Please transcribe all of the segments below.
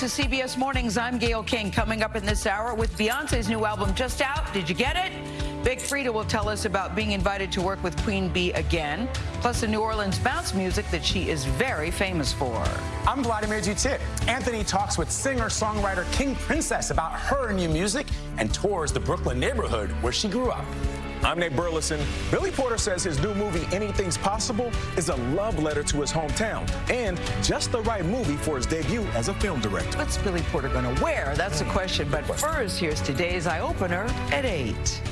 to CBS Mornings. I'm Gayle King. Coming up in this hour with Beyonce's new album just out. Did you get it? Big Freedia will tell us about being invited to work with Queen Bey again, plus the New Orleans bounce music that she is very famous for. I'm Vladimir Duthiers. Anthony talks with singer-songwriter King Princess about her new music and tours the Brooklyn neighborhood where she grew up. I'm Nate Burleson. Billy Porter says his new movie, Anything's Possible, is a love letter to his hometown and just the right movie for his debut as a film director. What's Billy Porter going to wear? That's the question. But first, here's today's eye opener at 8.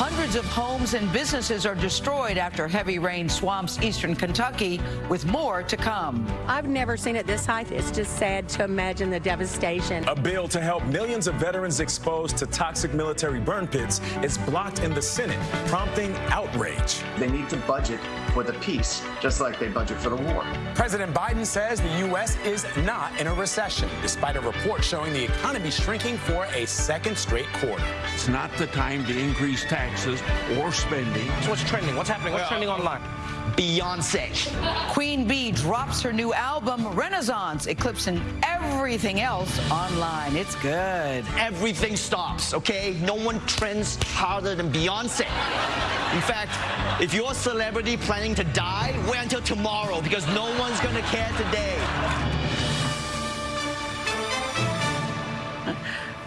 Hundreds of homes and businesses are destroyed after heavy rain swamps eastern Kentucky, with more to come. I've never seen it this high. It's just sad to imagine the devastation. A bill to help millions of veterans exposed to toxic military burn pits is blocked in the Senate, prompting outrage. They need to budget for the peace, just like they budget for the war. President Biden says the U.S. is not in a recession, despite a report showing the economy shrinking for a second straight quarter. It's not the time to increase taxes or spending. So what's trending? What's happening? What's trending online? Beyonce. Queen Bey drops her new album, Renaissance, eclipsing everything else online. It's good. Everything stops, okay? No one trends harder than Beyonce. In fact, if you're a celebrity planning to die, wait until tomorrow because no one's gonna care today.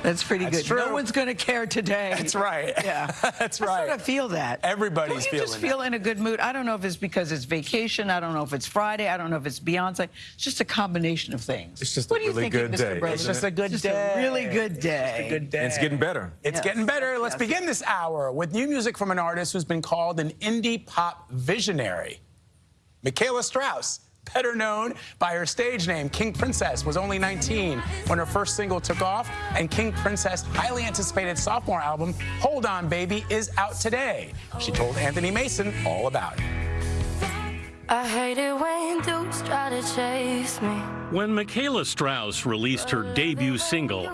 That's pretty That's good. true. No one's going to care today. That's right. Yeah. That's right. I right. sort of feel that. Everybody's Don't you feeling just feel that. in a good mood. I don't know if it's because it's vacation. I don't know if it's Friday. I don't know if it's Beyonce. It's just a combination of things. It's just what a do you really think, good Mr. day, Brother? It's just a good Just day. a really good day. Just a good day. And it's getting better. It's Yes. getting better. Let's Yes. begin this hour with new music from an artist who's been called an indie pop visionary. Mikaela Straus, better known by her stage name, King Princess, was only 19 when her first single took off, and King Princess' highly anticipated sophomore album, Hold On Baby, is out today. She told Anthony Mason all about it. I hate it when dudes try to chase me. When Mikaela Straus released her debut single,